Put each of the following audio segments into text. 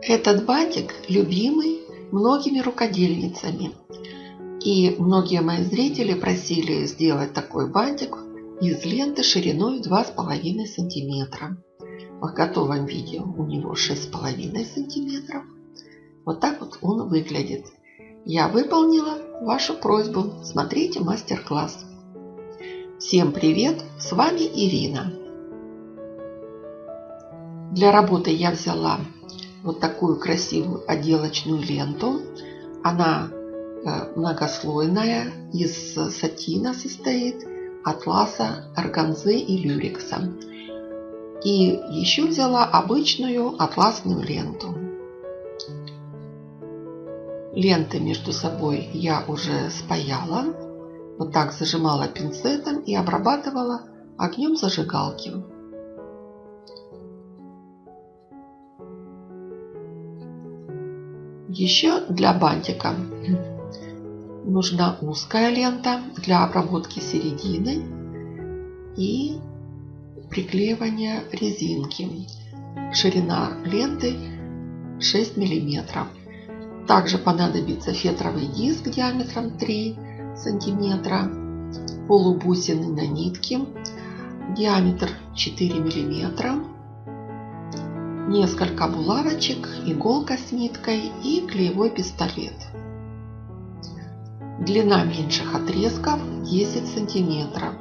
Этот бантик любимый многими рукодельницами. И многие мои зрители просили сделать такой бантик из ленты шириной 2,5 сантиметра. В готовом виде у него 6,5 сантиметров. Вот так вот он выглядит. Я выполнила вашу просьбу. Смотрите мастер-класс. Всем привет! С вами Ирина. Для работы я взяла вот такую красивую отделочную ленту. Она э, многослойная, из сатина состоит, атласа, органзы и люрекса. И еще взяла обычную атласную ленту. Ленты между собой я уже спаяла. Вот так зажимала пинцетом и обрабатывала огнем зажигалки. Еще для бантика нужна узкая лента для обработки середины и приклеивания резинки. Ширина ленты 6 мм. Также понадобится фетровый диск диаметром 3 см, полубусины на нитке, диаметр 4 мм, несколько булавочек, иголка с ниткой и клеевой пистолет. Длина меньших отрезков 10 сантиметров.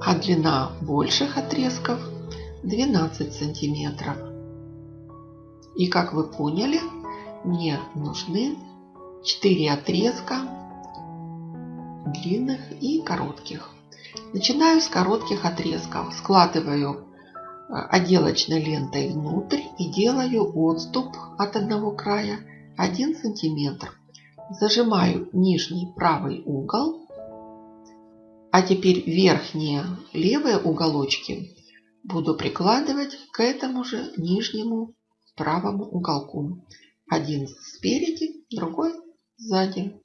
А длина больших отрезков 12 сантиметров. И как вы поняли, мне нужны 4 отрезка длинных и коротких. Начинаю с коротких отрезков. Складываю э, отделочной лентой внутрь и делаю отступ от одного края 1 сантиметр. Зажимаю нижний правый угол. А теперь верхние левые уголочки буду прикладывать к этому же нижнему правому уголку. Один спереди, другой сзади.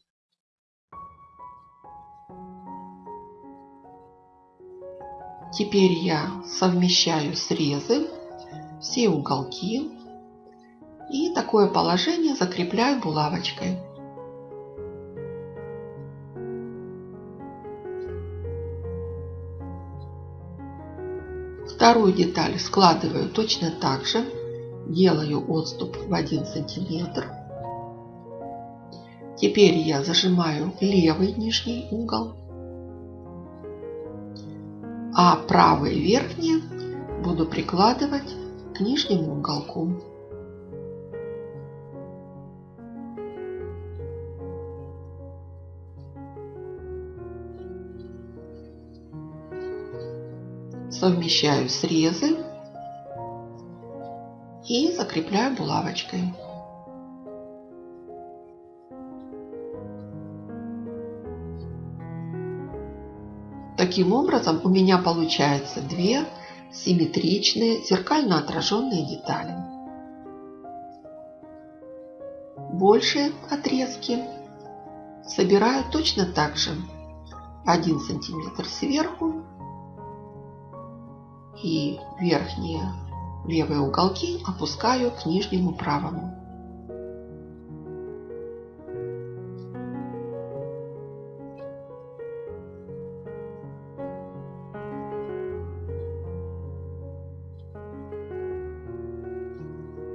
Теперь я совмещаю срезы, все уголки и такое положение закрепляю булавочкой. Вторую деталь складываю точно так же, делаю отступ в 1 сантиметр. Теперь я зажимаю левый нижний угол а правые верхние буду прикладывать к нижнему уголку. Совмещаю срезы и закрепляю булавочкой. Таким образом у меня получается две симметричные зеркально отраженные детали. Большие отрезки собираю точно так же 1 сантиметр сверху и верхние левые уголки опускаю к нижнему правому.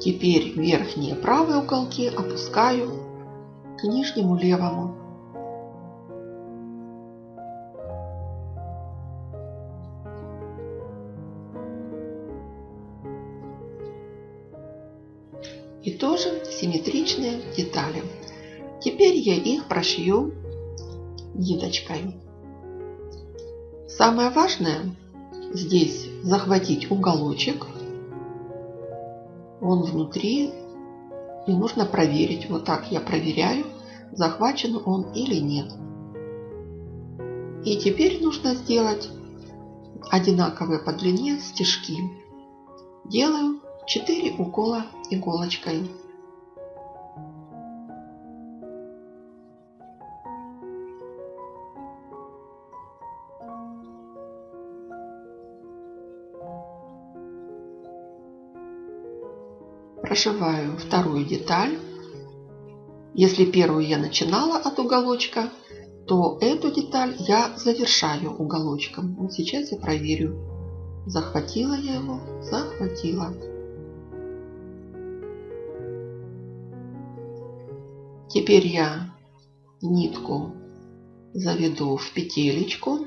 Теперь верхние правые уголки опускаю к нижнему левому. И тоже симметричные детали. Теперь я их прошью ниточкой. Самое важное здесь захватить уголочек он внутри, и нужно проверить. Вот так я проверяю, захвачен он или нет. И теперь нужно сделать одинаковые по длине стежки. Делаю 4 укола иголочкой. Прошиваю вторую деталь. Если первую я начинала от уголочка, то эту деталь я завершаю уголочком. Вот сейчас я проверю. Захватила я его? Захватила. Теперь я нитку заведу в петелечку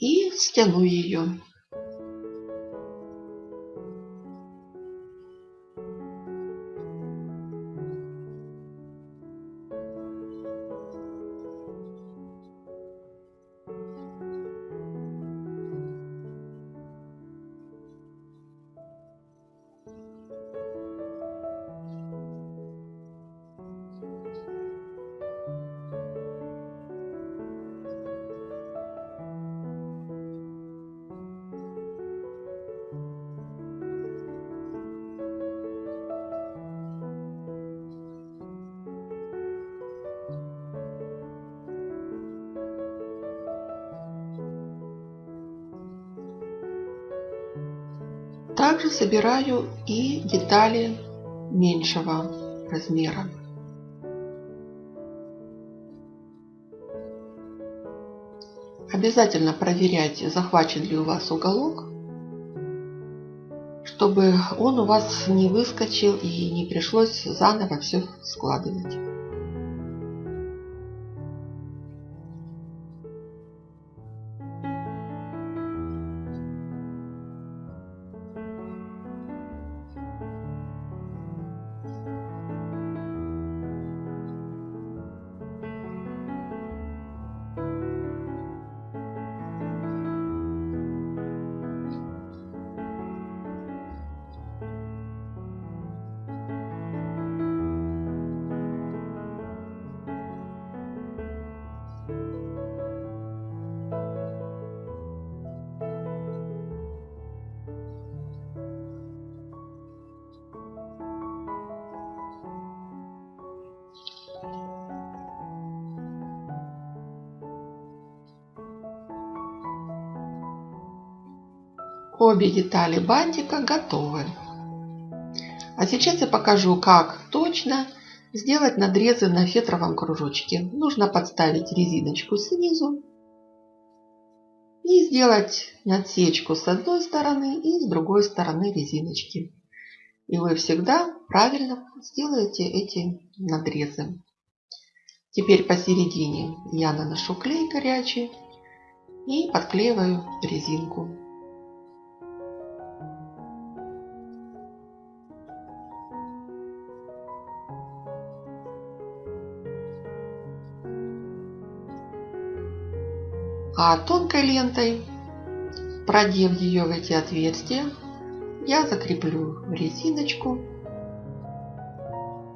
и стяну ее. Также собираю и детали меньшего размера. Обязательно проверяйте, захвачен ли у вас уголок, чтобы он у вас не выскочил и не пришлось заново все складывать. Обе детали бантика готовы. А сейчас я покажу, как точно сделать надрезы на фетровом кружочке. Нужно подставить резиночку снизу и сделать отсечку с одной стороны и с другой стороны резиночки. И вы всегда правильно сделаете эти надрезы. Теперь посередине я наношу клей горячий и подклеиваю резинку. А тонкой лентой, продев ее в эти отверстия, я закреплю резиночку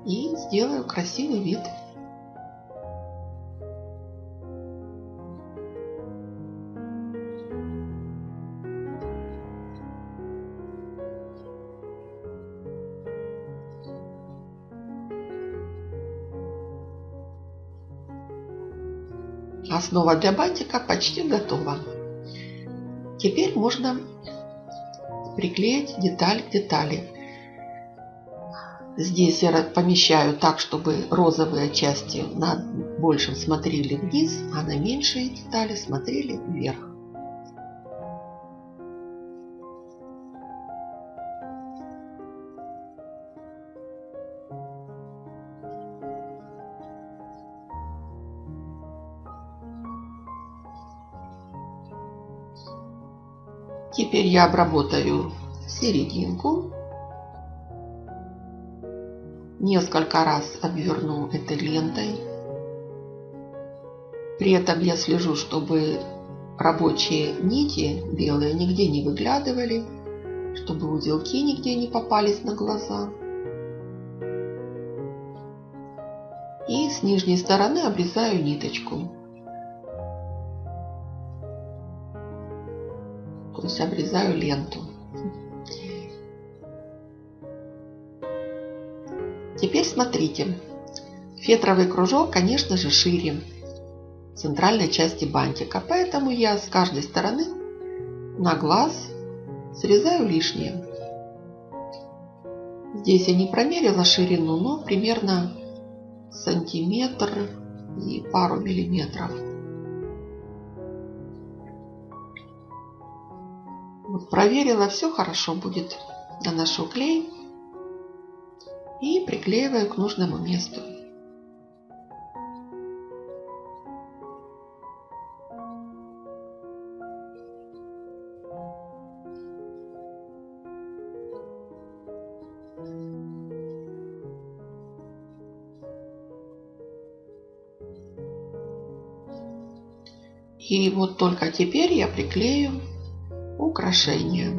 и сделаю красивый вид. Основа для бантика почти готова. Теперь можно приклеить деталь к детали. Здесь я помещаю так, чтобы розовые части на большем смотрели вниз, а на меньшие детали смотрели вверх. Теперь я обработаю серединку. Несколько раз обверну этой лентой. При этом я слежу, чтобы рабочие нити белые нигде не выглядывали, чтобы узелки нигде не попались на глаза. И с нижней стороны обрезаю ниточку. То есть обрезаю ленту. Теперь смотрите. Фетровый кружок, конечно же, шире центральной части бантика. Поэтому я с каждой стороны на глаз Срезаю лишнее. Здесь я не промерила ширину, но примерно сантиметр и пару миллиметров. Вот проверила, все хорошо будет. Наношу клей и приклеиваю к нужному месту. И вот только теперь я приклею украшение.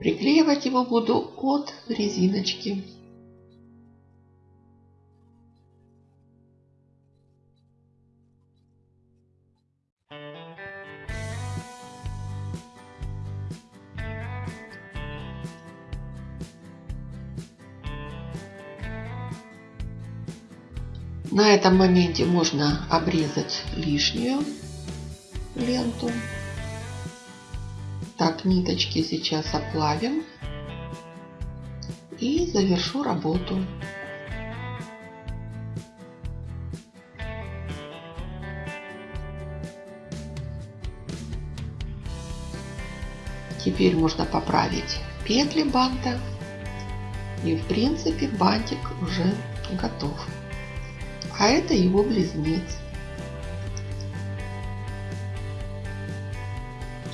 Приклеивать его буду от резиночки. На этом моменте можно обрезать лишнюю ленту. Так, ниточки сейчас оплавим. И завершу работу. Теперь можно поправить петли банта. И в принципе бантик уже готов а это его близнец.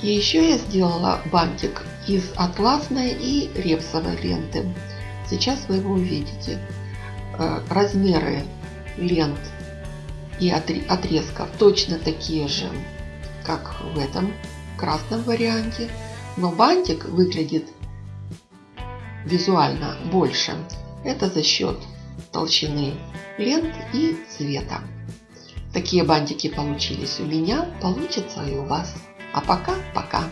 И еще я сделала бантик из атласной и репсовой ленты. Сейчас вы его увидите. Э, размеры лент и отрезков точно такие же, как в этом красном варианте. Но бантик выглядит визуально больше. Это за счет толщины лент и цвета. Такие бантики получились у меня, получится и у вас. А пока-пока.